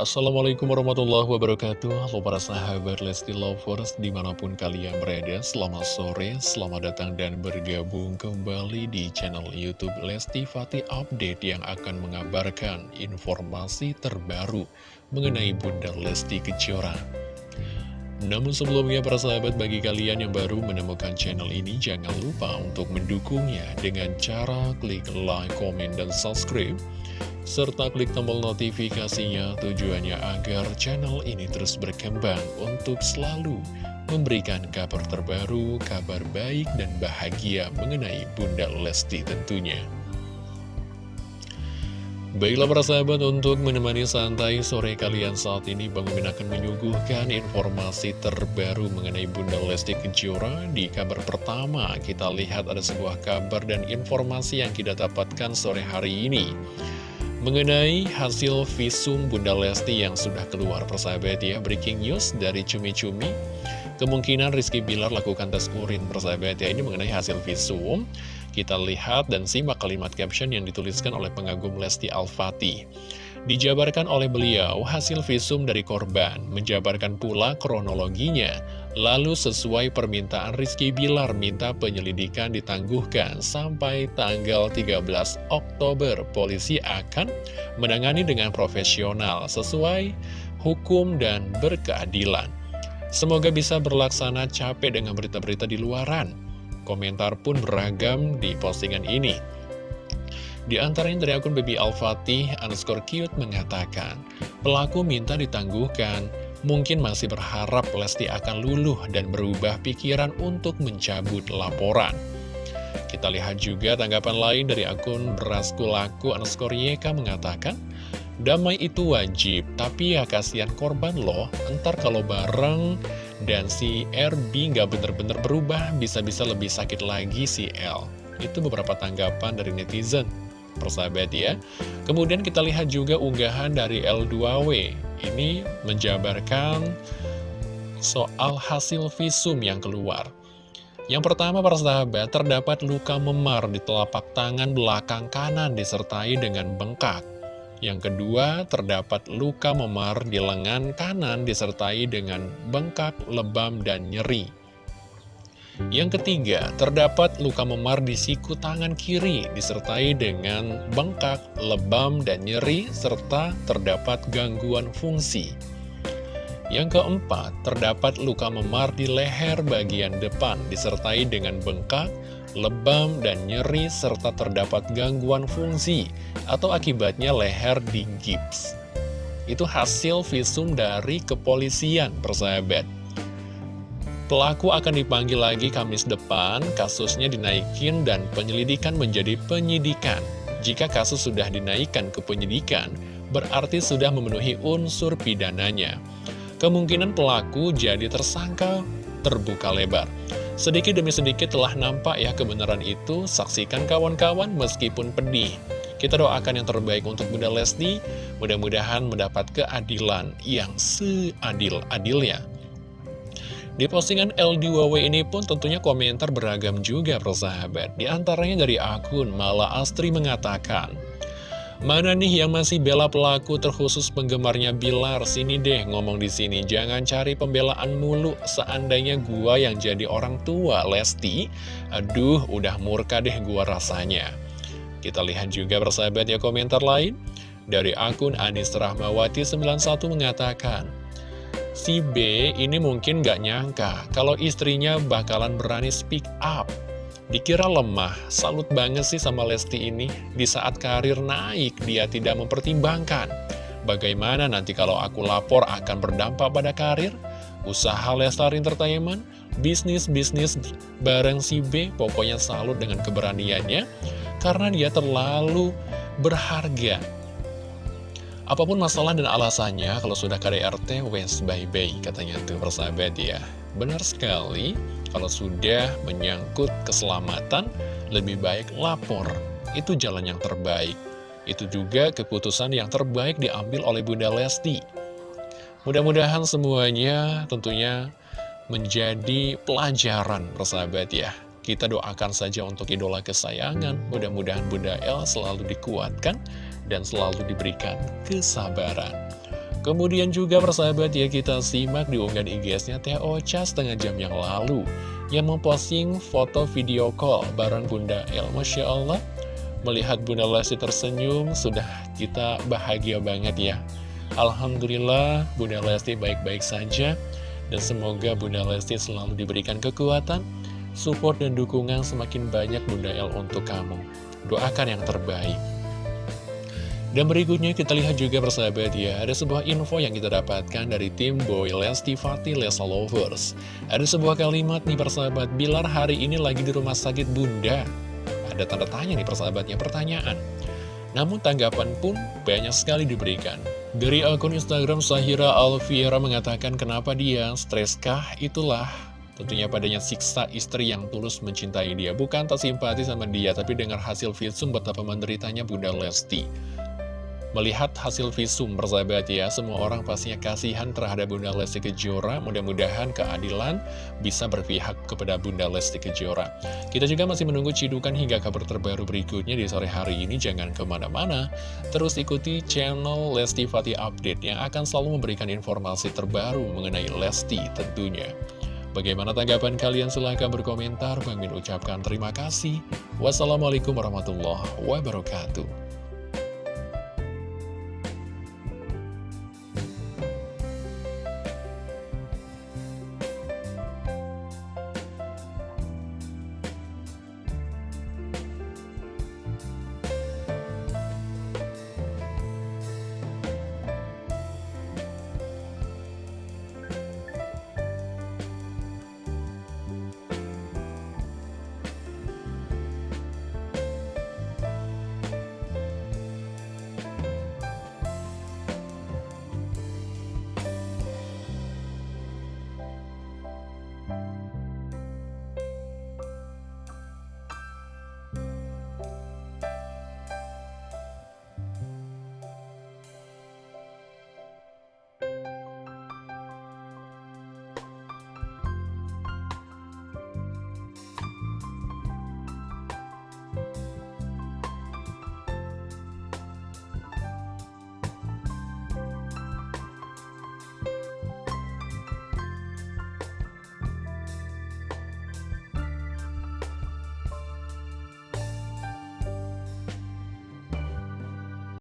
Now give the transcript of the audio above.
Assalamualaikum warahmatullahi wabarakatuh. Halo para sahabat Lesti Lovers Di mana pun kalian berada Selamat sore, selamat datang dan bergabung kembali Di channel Youtube Lesti Fatih Update Yang akan mengabarkan informasi terbaru Mengenai Bunda Lesti Kejora. Namun sebelumnya para sahabat bagi kalian yang baru menemukan channel ini jangan lupa untuk mendukungnya dengan cara klik like, comment, dan subscribe serta klik tombol notifikasinya tujuannya agar channel ini terus berkembang untuk selalu memberikan kabar terbaru, kabar baik dan bahagia mengenai Bunda Lesti tentunya. Baiklah para sahabat untuk menemani santai sore kalian saat ini Bang Mimin akan menyuguhkan informasi terbaru mengenai Bunda Lesti Kejora Di kabar pertama kita lihat ada sebuah kabar dan informasi yang kita dapatkan sore hari ini Mengenai hasil visum Bunda Lesti yang sudah keluar persahabat ya Breaking news dari Cumi Cumi Kemungkinan Rizky Bilar lakukan tes urin persahabat ya. Ini mengenai hasil visum. Kita lihat dan simak kalimat caption yang dituliskan oleh pengagum Lesti Al-Fatih Dijabarkan oleh beliau hasil visum dari korban Menjabarkan pula kronologinya Lalu sesuai permintaan Rizky Bilar minta penyelidikan ditangguhkan sampai tanggal 13 Oktober polisi akan menangani dengan profesional sesuai hukum dan berkeadilan. Semoga bisa berlaksana capek dengan berita-berita di luaran. Komentar pun beragam di postingan ini. Di antaranya dari akun Baby Al-Fatih underscore cute mengatakan, pelaku minta ditangguhkan, mungkin masih berharap Lesti akan luluh dan berubah pikiran untuk mencabut laporan. Kita lihat juga tanggapan lain dari akun Beraskulaku underscore YK mengatakan, Damai itu wajib, tapi ya kasihan korban loh, ntar kalau bareng dan si RB nggak bener-bener berubah, bisa-bisa lebih sakit lagi si L. Itu beberapa tanggapan dari netizen, persahabat ya. Kemudian kita lihat juga unggahan dari L2W, ini menjabarkan soal hasil visum yang keluar. Yang pertama para sahabat, terdapat luka memar di telapak tangan belakang kanan disertai dengan bengkak. Yang kedua, terdapat luka memar di lengan kanan disertai dengan bengkak, lebam, dan nyeri. Yang ketiga, terdapat luka memar di siku tangan kiri disertai dengan bengkak, lebam, dan nyeri serta terdapat gangguan fungsi. Yang keempat, terdapat luka memar di leher bagian depan disertai dengan bengkak, lebam, dan nyeri serta terdapat gangguan fungsi atau akibatnya leher di gips. Itu hasil visum dari kepolisian, persahabat. Pelaku akan dipanggil lagi Kamis depan, kasusnya dinaikin dan penyelidikan menjadi penyidikan. Jika kasus sudah dinaikkan ke penyidikan, berarti sudah memenuhi unsur pidananya. Kemungkinan pelaku jadi tersangka terbuka lebar. Sedikit demi sedikit telah nampak ya kebenaran itu, saksikan kawan-kawan meskipun pedih. Kita doakan yang terbaik untuk Bunda Lesti, mudah-mudahan mendapat keadilan yang seadil-adilnya. Di postingan L2W ini pun tentunya komentar beragam juga persahabat. Di antaranya dari akun Mala Astri mengatakan, Mana nih yang masih bela pelaku terkhusus penggemarnya Bilar? Sini deh ngomong di sini. Jangan cari pembelaan mulu. Seandainya gua yang jadi orang tua Lesti, aduh udah murka deh gua rasanya. Kita lihat juga persahabat ya komentar lain. Dari akun Anis Rahmawati 91 mengatakan, Si B ini mungkin gak nyangka kalau istrinya bakalan berani speak up. Dikira lemah, salut banget sih sama Lesti ini. Di saat karir naik, dia tidak mempertimbangkan. Bagaimana nanti kalau aku lapor akan berdampak pada karir? Usaha Lestar Entertainment, bisnis-bisnis bareng si B, pokoknya salut dengan keberaniannya. Karena dia terlalu berharga Apa pun masalah dan alasannya, kalau sudah KDRT, wes bye-bye, katanya tuh persahabat ya. Benar sekali, kalau sudah menyangkut keselamatan, lebih baik lapor. Itu jalan yang terbaik. Itu juga keputusan yang terbaik diambil oleh Bunda Lesti. Mudah-mudahan semuanya tentunya menjadi pelajaran, persahabat ya. Kita doakan saja untuk idola kesayangan, mudah-mudahan Bunda El selalu dikuatkan dan selalu diberikan kesabaran. Kemudian juga persahabat ya kita simak di unggahan IG-nya Teh Ocha setengah jam yang lalu yang memposting foto video call bareng Bunda El. Masya Allah, melihat Bunda Lesti tersenyum sudah kita bahagia banget ya. Alhamdulillah Bunda Lesti baik-baik saja dan semoga Bunda Lesti selalu diberikan kekuatan, support dan dukungan semakin banyak Bunda El untuk kamu. Doakan yang terbaik. Dan berikutnya kita lihat juga persahabat ya, ada sebuah info yang kita dapatkan dari tim Boy Lesti Fatih Lesa Lovers. Ada sebuah kalimat nih persahabat, Bilar hari ini lagi di rumah sakit bunda. Ada tanda tanya nih persahabatnya, pertanyaan. Namun tanggapan pun banyak sekali diberikan. Dari akun Instagram Sahira Alfiera mengatakan kenapa dia streskah itulah Tentunya padanya siksa istri yang tulus mencintai dia Bukan tak simpati sama dia Tapi dengar hasil visum betapa menderitanya Bunda Lesti Melihat hasil visum persahabat ya, semua orang pastinya kasihan terhadap Bunda Lesti Kejora. Mudah-mudahan keadilan bisa berpihak kepada Bunda Lesti Kejora. Kita juga masih menunggu cidukan hingga kabar terbaru berikutnya di sore hari ini. Jangan ke mana-mana, terus ikuti channel Lesti Fatih Update yang akan selalu memberikan informasi terbaru mengenai Lesti tentunya. Bagaimana tanggapan kalian? Silahkan berkomentar. Bang Min ucapkan terima kasih. Wassalamualaikum warahmatullahi wabarakatuh.